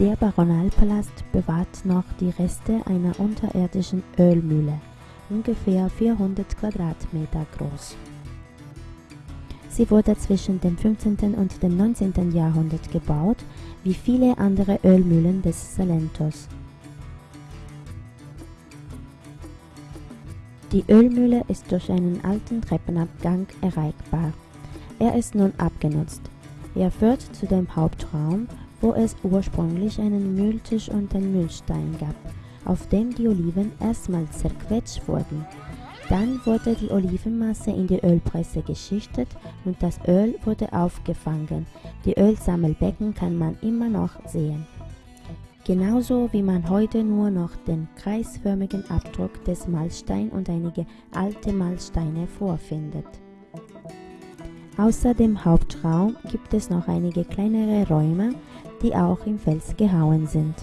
Der Baronalpalast bewahrt noch die Reste einer unterirdischen Ölmühle, ungefähr 400 Quadratmeter groß. Sie wurde zwischen dem 15. und dem 19. Jahrhundert gebaut, wie viele andere Ölmühlen des Salentos. Die Ölmühle ist durch einen alten Treppenabgang erreichbar. Er ist nun abgenutzt. Er führt zu dem Hauptraum, wo es ursprünglich einen Mühltisch und einen Mühlstein gab, auf dem die Oliven erstmals zerquetscht wurden. Dann wurde die Olivenmasse in die Ölpresse geschichtet und das Öl wurde aufgefangen. Die Ölsammelbecken kann man immer noch sehen. Genauso wie man heute nur noch den kreisförmigen Abdruck des Mahlstein und einige alte Mahlsteine vorfindet. Außer dem Hauptraum gibt es noch einige kleinere Räume, die auch im Fels gehauen sind.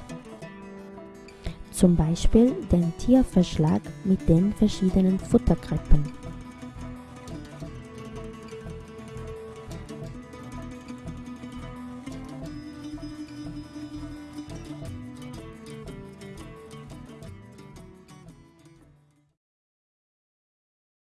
Zum Beispiel den Tierverschlag mit den verschiedenen Futterkrippen.